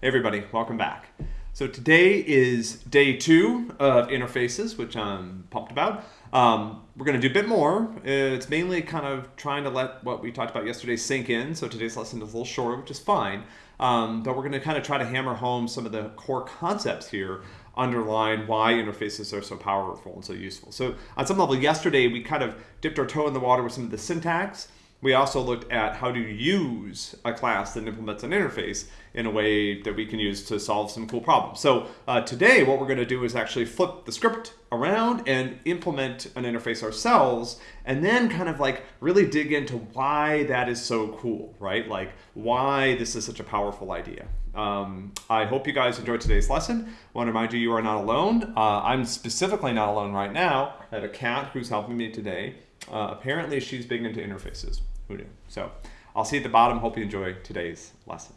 Hey everybody, welcome back. So today is day two of interfaces, which I'm pumped about. Um, we're going to do a bit more. It's mainly kind of trying to let what we talked about yesterday sink in. So today's lesson is a little short, which is fine. Um, but we're going to kind of try to hammer home some of the core concepts here underline why interfaces are so powerful and so useful. So on some level, yesterday we kind of dipped our toe in the water with some of the syntax we also looked at how to use a class that implements an interface in a way that we can use to solve some cool problems. So uh, today what we're going to do is actually flip the script around and implement an interface ourselves and then kind of like really dig into why that is so cool, right? Like why this is such a powerful idea. Um, I hope you guys enjoyed today's lesson. I want to remind you you are not alone. Uh, I'm specifically not alone right now. I have a cat who's helping me today. Uh, apparently she's big into interfaces. Who knew? So I'll see you at the bottom. Hope you enjoy today's lesson.